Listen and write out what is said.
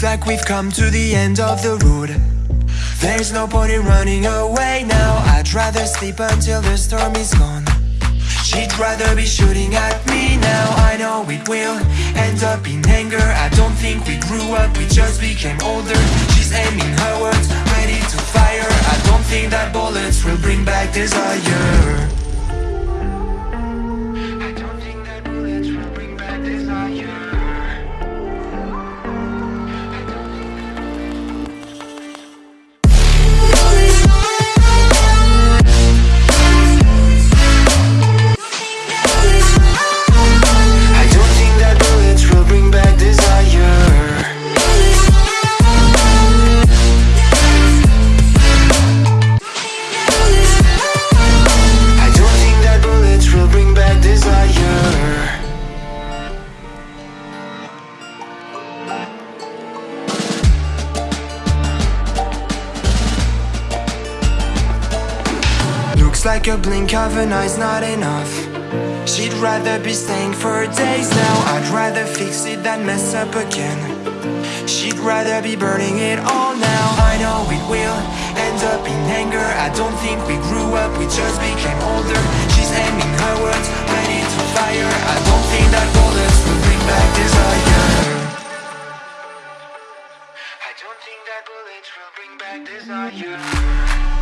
Looks like we've come to the end of the road. There's no point in running away now. I'd rather sleep until the storm is gone. She'd rather be shooting at me now. I know it will end up in anger. I don't think we grew up, we just became older. She's aiming her words, ready to fire. I don't think that bullets will bring back desire Looks like a blink of an eye's not enough. She'd rather be staying for days now. I'd rather fix it than mess up again. She'd rather be burning it all now. I know it will end up in anger. I don't think we grew up, we just became older. She's aiming her words, ready to fire. I don't think that bullets will bring back desire. I don't think that bullets will bring back desire